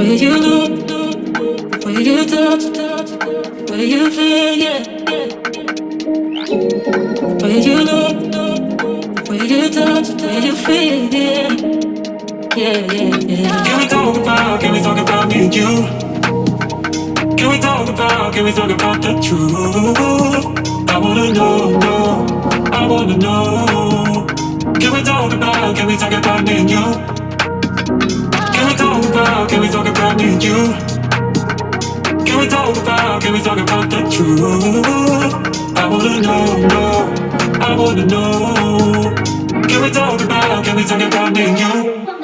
Where you look, where you touch, where you feel, yeah. Where you look, where you touch, where you feel, yeah. Yeah, yeah. Can we talk about, can we talk about me and you? Can we talk about, can we talk about the truth? I wanna know, I wanna know. Can we talk about, can we talk about me and you? Can we talk about, can we you? Can we talk about, can we talk about the truth? I wanna know, know, I wanna know. Can we talk about, can we talk about me and you?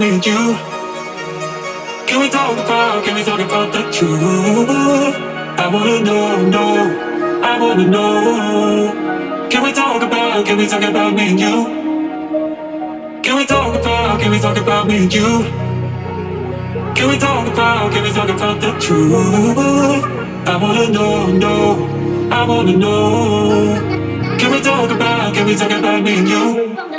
Me and you? Can we talk about, can we talk about the truth? I wanna know, know, I wanna know. Can we talk about, can we talk about me and you? Can we talk about, can we talk about me and you? Can we talk about, can we talk about the truth? I wanna know, know, I wanna know. Can we talk about, can we talk about me and you?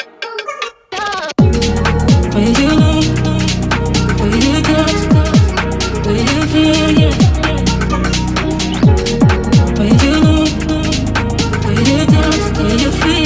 you feel